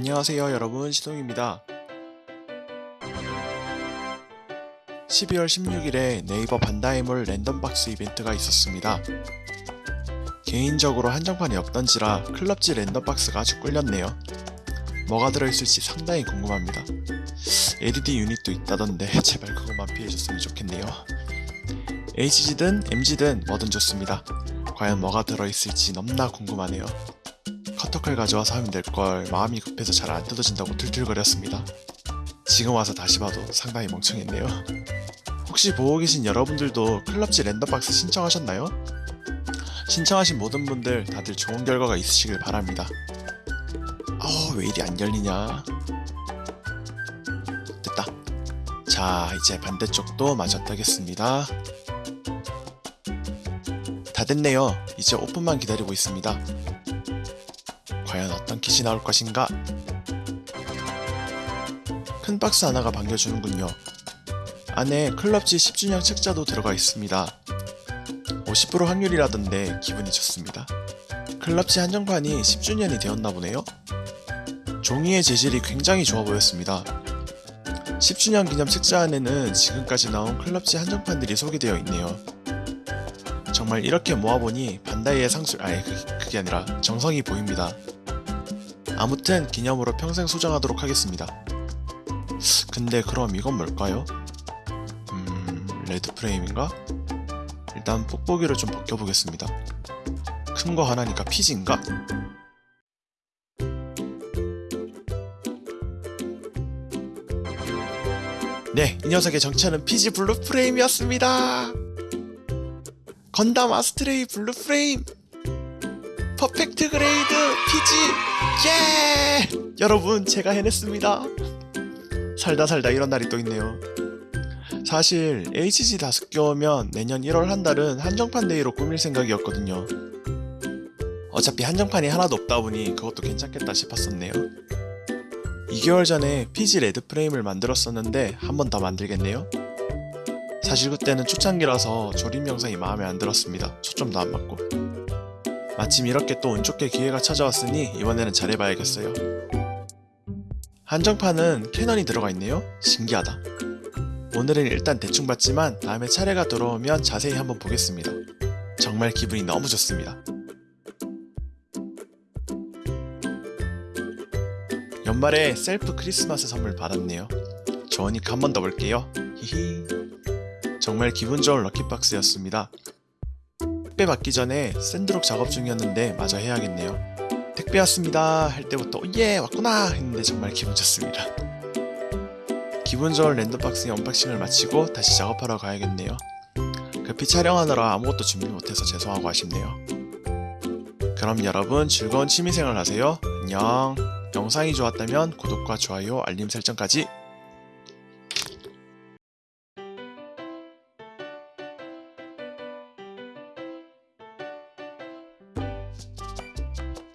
안녕하세요 여러분. 시동입니다. 12월 16일에 네이버 반다이몰 랜덤박스 이벤트가 있었습니다. 개인적으로 한정판이 없던지라 클럽지 랜덤박스가 아주 꿀렸네요. 뭐가 들어있을지 상당히 궁금합니다. LED 유닛도 있다던데 제발 그것만 피해줬으면 좋겠네요. HG든 MG든 뭐든 좋습니다. 과연 뭐가 들어있을지 너무나 궁금하네요 커터칼 가져와서 하면 될 걸 마음이 급해서 잘 안 뜯어진다고 툴툴거렸습니다. 지금 와서 다시 봐도 상당히 멍청했네요. 혹시 보고 계신 여러분들도 클럽지 랜덤박스 신청하셨나요? 신청하신 모든 분들 다들 좋은 결과가 있으시길 바랍니다. 어, 왜 이리 안 열리냐? 됐다. 자, 이제 반대쪽도 마저 뜨겠습니다. 다 됐네요. 이제 오픈만 기다리고 있습니다. 어떤 킷이 나올 것인가? 큰 박스 하나가 반겨주는군요. 안에 클럽지 10주년 책자도 들어가 있습니다. 50% 확률이라던데 기분이 좋습니다. 클럽지 한정판이 10주년이 되었나 보네요? 종이의 재질이 굉장히 좋아 보였습니다. 10주년 기념 책자 안에는 지금까지 나온 클럽지 한정판들이 소개되어 있네요. 정말 이렇게 모아보니 반다이의 상술, 아니 그, 그게 아니라 정성이 보입니다. 아무튼 기념으로 평생 소장하도록 하겠습니다. 근데 그럼 이건 뭘까요? 음... 레드 프레임인가? 일단 뽁뽁이를 좀 벗겨보겠습니다. 큰 거 하나니까 피지인가? 네, 이 녀석의 정체는 PG Blue Frame이었습니다. 건담 아스트레이 Blue Frame Perfect Grade PG. 예! 여러분 제가 해냈습니다. 살다 살다 이런 날이 또 있네요. 사실 HG 다섯 개오면 내년 1월 한 달은 한정판 day로 꾸밀 생각이었거든요. 어차피 한정판이 하나도 없다 보니 그것도 괜찮겠다 싶었었네요. 2개월 전에 PG Red Frame을 만들었었는데 한 번 더 만들겠네요? 사실 그때는 초창기라서 조립 영상이 마음에 안 들었습니다. 초점도 안 맞고 마침 이렇게 또 운 좋게 기회가 찾아왔으니 이번에는 잘해봐야겠어요. 한정판은 cannon이 들어가 있네요. 신기하다. 오늘은 일단 대충 봤지만 다음에 차례가 돌아오면 자세히 한번 보겠습니다. 정말 기분이 너무 좋습니다. 연말에 셀프 크리스마스 선물 받았네요. 좋으니까 한번 더 볼게요. 히히. 정말 기분 좋은 lucky box였습니다. 택배 받기 전에 샌드록 작업 중이었는데 마저 해야겠네요. 택배 왔습니다 할 때부터 예 왔구나 했는데 정말 기분 좋습니다. 기분 좋은 random box의 unboxing을 마치고 다시 작업하러 가야겠네요. 급히 촬영하느라 아무것도 준비 못해서 죄송하고 아쉽네요. 그럼 여러분 즐거운 취미생활 하세요. 안녕. 영상이 좋았다면 구독과 좋아요, 알림 설정까지